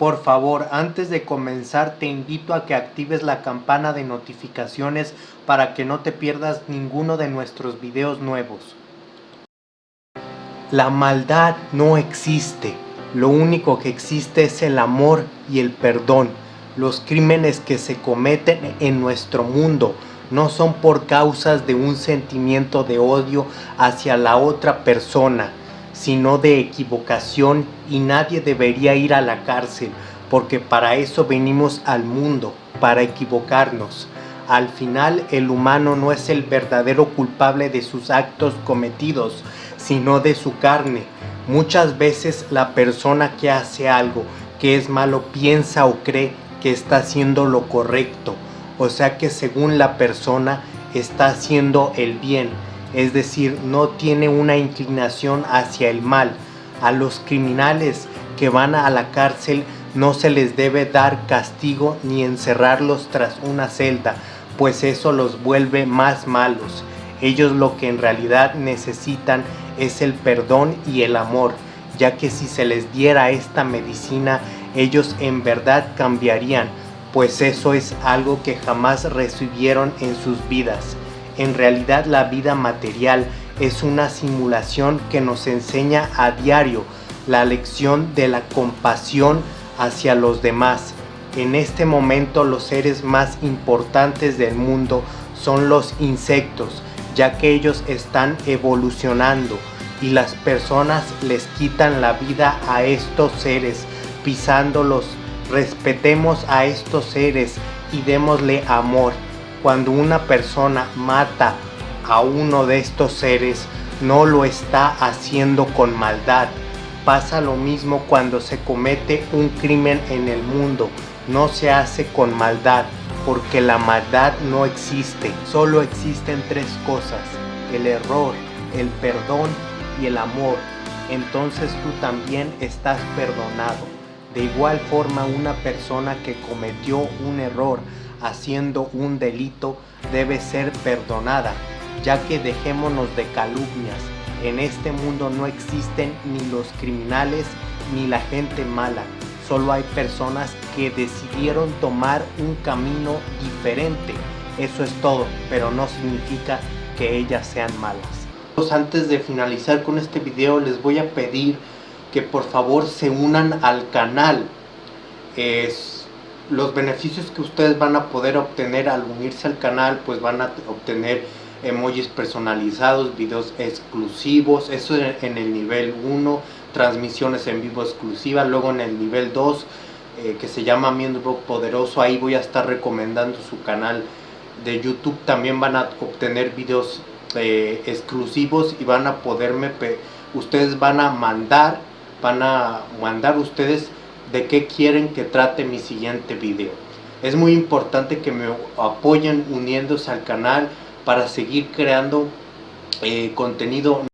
Por favor, antes de comenzar te invito a que actives la campana de notificaciones para que no te pierdas ninguno de nuestros videos nuevos. La maldad no existe, lo único que existe es el amor y el perdón. Los crímenes que se cometen en nuestro mundo no son por causas de un sentimiento de odio hacia la otra persona, sino de equivocación y nadie debería ir a la cárcel, porque para eso venimos al mundo, para equivocarnos. Al final el humano no es el verdadero culpable de sus actos cometidos, sino de su carne. Muchas veces la persona que hace algo que es malo piensa o cree que está haciendo lo correcto, o sea que según la persona está haciendo el bien, es decir, no tiene una inclinación hacia el mal. A los criminales que van a la cárcel no se les debe dar castigo ni encerrarlos tras una celda, pues eso los vuelve más malos. Ellos lo que en realidad necesitan es el perdón y el amor, ya que si se les diera esta medicina, ellos en verdad cambiarían, pues eso es algo que jamás recibieron en sus vidas. En realidad la vida material es una simulación que nos enseña a diario la lección de la compasión hacia los demás. En este momento los seres más importantes del mundo son los insectos, ya que ellos están evolucionando y las personas les quitan la vida a estos seres pisándolos respetemos a estos seres y démosle amor. Cuando una persona mata a uno de estos seres, no lo está haciendo con maldad. Pasa lo mismo cuando se comete un crimen en el mundo. No se hace con maldad, porque la maldad no existe. Solo existen tres cosas, el error, el perdón y el amor. Entonces tú también estás perdonado. De igual forma una persona que cometió un error haciendo un delito debe ser perdonada, ya que dejémonos de calumnias. En este mundo no existen ni los criminales ni la gente mala, solo hay personas que decidieron tomar un camino diferente. Eso es todo, pero no significa que ellas sean malas. Antes de finalizar con este video les voy a pedir que por favor se unan al canal. Es, los beneficios que ustedes van a poder obtener al unirse al canal, pues van a obtener emojis personalizados, videos exclusivos, eso en el nivel 1, transmisiones en vivo exclusivas, luego en el nivel 2, eh, que se llama Miembro Poderoso, ahí voy a estar recomendando su canal de YouTube, también van a obtener videos eh, exclusivos y van a poderme, ustedes van a mandar van a mandar ustedes de qué quieren que trate mi siguiente video. Es muy importante que me apoyen uniéndose al canal para seguir creando eh, contenido